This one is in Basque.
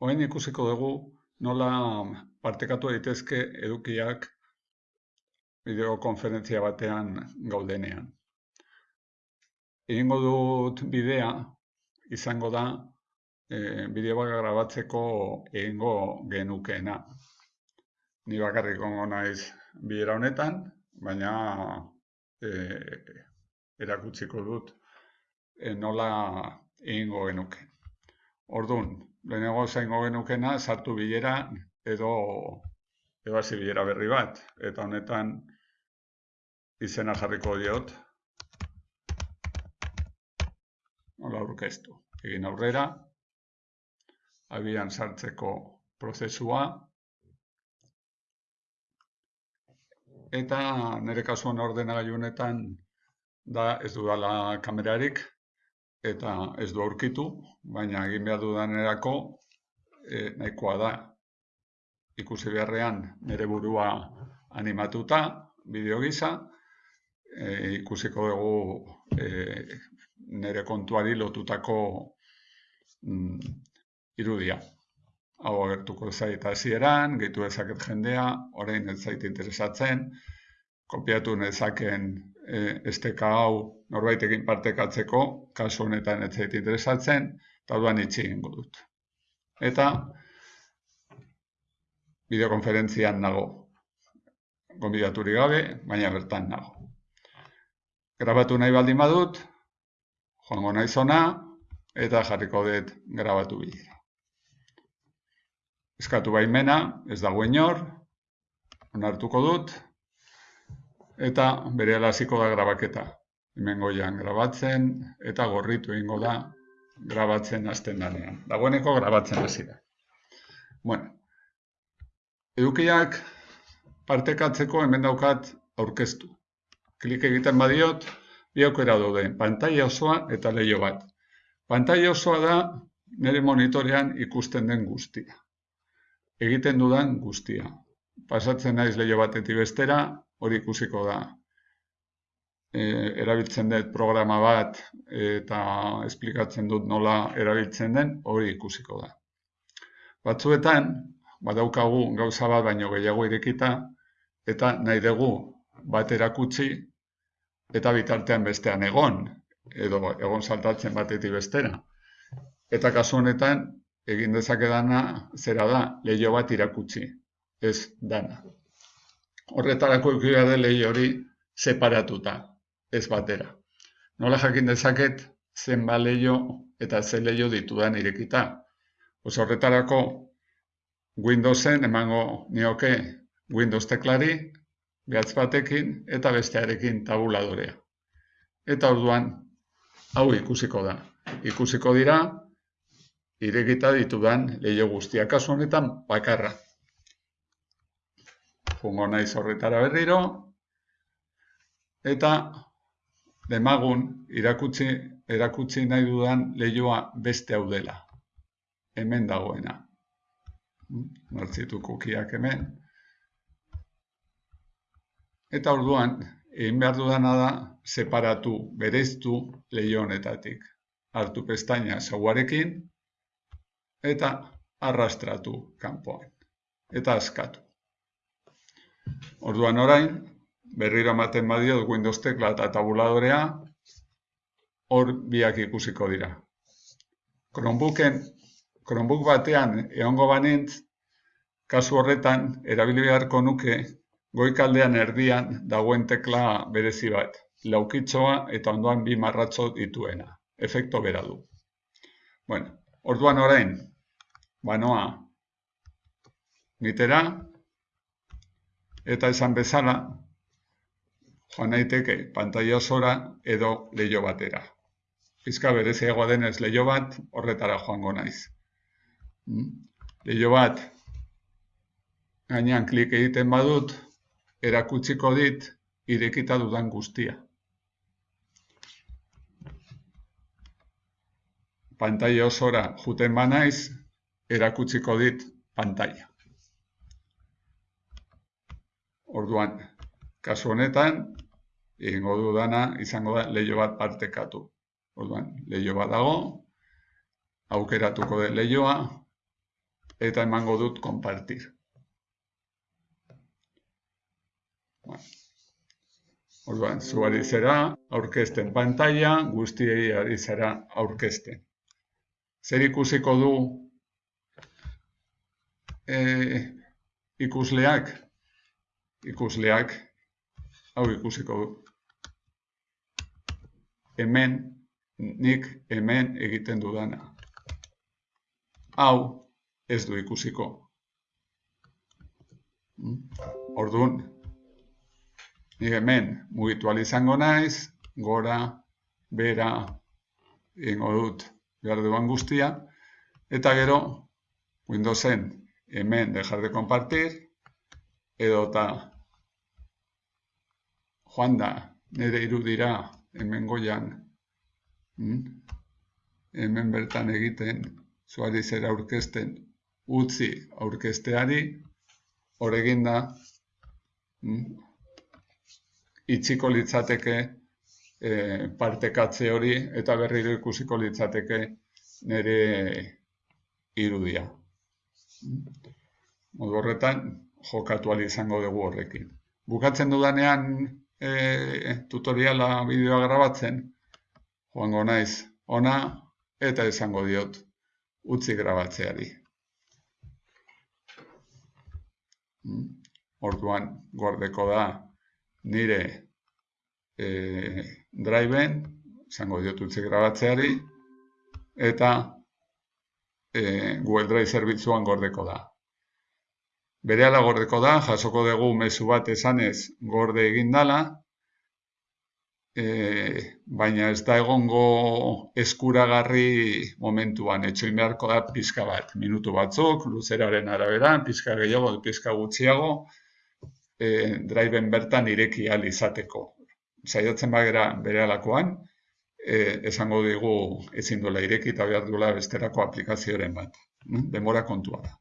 Oain ikusiko dugu nola partekatu daitezke edukiak bideokonferentzia batean gaudenean. Egingo dut bidea izango da e, bideo bat grabatzeko egingo genukeena. Ni bakarrik ongo naiz bidera honetan, baina e, erakutsiko dut e, nola egingo genuke. Orduan, lehenago zaingo genukena sartu bilera edo hasi bilera berri bat. Eta honetan izena jarriko diot. Hola aurkeztu? Egin aurrera. Abian sartzeko prozesua. Eta nire kasuan ordenagailu honetan da ez dudala kamerarik eta ez du aurkitu, baina egin behar dudanerako e, nahikoa da. Ikusi beharrean nire burua animatuta, bideo gisa, e, ikusiko dugu e, nire kontuari lotutako mm, irudia. Hau agertuko zait hasieran, gehitu ezaket jendea, orain ez zait interesatzen, kopiatu nezaken e, esteka hau norbaitekin partekatzeko, kasu honetan ez zait interesatzen, eta duan itxi egingo dut. Eta bideokonferentzian nago, gonbidaturi gabe, baina bertan nago. Grabatu nahi baldin badut, joango nahi zona, eta jarriko dut grabatu bilera. Eskatu baimena, ez dago inor, onartuko dut, eta bere hasiko da grabaketa hemen goian grabatzen, eta gorritu egingo da grabatzen hasten danean. Dagoeneko grabatzen hasi da. Bueno, edukiak partekatzeko hemen daukat aurkeztu. Klik egiten badiot, bi aukera daude, pantaila osoa eta leio bat. Pantaila osoa da nire monitorean ikusten den guztia. Egiten dudan guztia. Pasatzen naiz leio batetik bestera, hori ikusiko da e, erabiltzen dut programa bat eta esplikatzen dut nola erabiltzen den, hori ikusiko da. Batzuetan, badaukagu gauza bat baino gehiago irekita, eta nahi dugu bat erakutsi, eta bitartean bestean egon, edo egon saltatzen batetik bestera. Eta kasu honetan, egin dezakedana zera da, lehio bat irakutsi, ez dana. Horretarako ikira da lehio hori separatuta ez batera. Nola jakin dezaket zen baleio eta zen leio ditudan irekita. Oso horretarako Windowsen emango nioke Windows teklari, behatz batekin eta bestearekin tabuladorea. Eta orduan, hau ikusiko da. Ikusiko dira, irekita ditudan leio guztiak kasu honetan bakarra. Jungo naiz horretara berriro, eta demagun irakutsi, erakutsi nahi dudan lehioa beste hau dela. Hemen dagoena. Martzitu kukiak hemen. Eta orduan, egin behar dudana da, separatu, bereztu lehio honetatik. Hartu pestaina zauarekin, eta arrastratu kanpoan. Eta askatu. Orduan orain, berriro ematen badio Windows tekla eta tabuladorea, hor biak ikusiko dira. Chromebooken, Chromebook batean egongo banintz, kasu horretan, erabili beharko nuke, goikaldean erdian dagoen tekla berezi bat, laukitzoa eta ondoan bi marratzo dituena. Efekto bera du. Bueno, orduan orain, banoa, nitera, eta esan bezala, joan naiteke pantaila osora edo leio batera. Pizka bereziagoa denez leio bat horretara joango naiz. Hmm? Leio bat gainean klik egiten badut erakutsiko dit irekita dudan guztia. Pantaila osora juten banaiz erakutsiko dit pantaila. Orduan, kasu honetan, egingo dudana izango da leio bat partekatu. Orduan, leio bat dago, aukeratuko den leioa, eta emango dut konpartir. Orduan, zu ari zera aurkezten pantalla, guztiei ari zera aurkezten. Zer ikusiko du e, ikusleak? Ikusleak, hau ikusiko du. Hemen, nik hemen egiten dudana. Hau, ez du ikusiko. Orduan, Ni hemen mugitu izango naiz, gora, bera, ingo dut behar duan guztia, eta gero, Windowsen hemen dejar de compartir, edo eta joan da, nire irudira hemen goian, hmm? hemen bertan egiten, zuari zera aurkezten, utzi aurkesteari, horregin da, hmm? itxiko litzateke e, partekatze hori eta berriro ikusiko litzateke nire irudia. Modu horretan, jokatu izango dugu horrekin. Bukatzen dudanean e, tutoriala bideoa grabatzen, joango naiz ona eta izango diot utzi grabatzeari. Hmm? Orduan, gordeko da nire e, driven, zango diotutze grabatzeari, eta e, Google Drive zerbitzuan gordeko da. Berehala gordeko da, jasoko dugu mezu bat esanez gorde egin dala, e, baina ez da egongo eskuragarri momentuan, etxoin beharko da pizka bat, minutu batzuk, luzeraren arabera, pizka gehiago, pizka gutxiago, e, driven bertan ireki al izateko. Saiatzen bagera bere alakoan, e, esango digu ezin duela ireki eta behar duela besterako aplikazioaren bat. Demora kontua da.